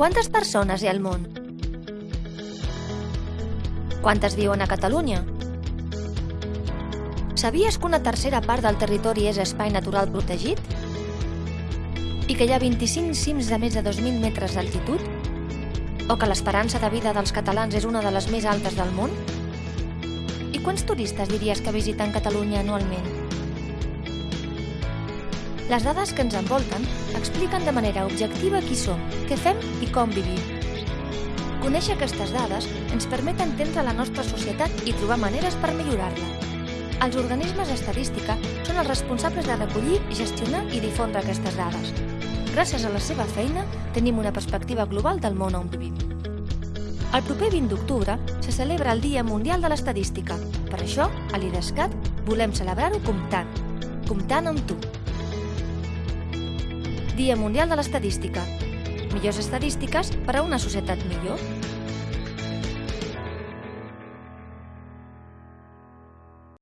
Quantes persones hi ha al món? Quantes viuen a Catalunya? Sabies que una tercera part del territori és espai natural protegit? I que hi ha 25 cims de més de 2.000 metres d'altitud? O que l'esperança de vida dels catalans és una de les més altes del món? I quants turistes diries que visiten Catalunya anualment? Les dades que ens envolten expliquen de manera objectiva qui som, què fem i com vivim. Conèixer aquestes dades ens permet entendre la nostra societat i trobar maneres per millorar-la. Els organismes d'estadística són els responsables de recollir, gestionar i difondre aquestes dades. Gràcies a la seva feina, tenim una perspectiva global del món on vivim. El proper 20 d'octubre se celebra el Dia Mundial de l'Estadística. Per això, a l'IDESCAT, volem celebrar-ho comptant. Comptant amb tu. Dia Mundial de l'Estadística. Millors estadístiques per a una societat millor.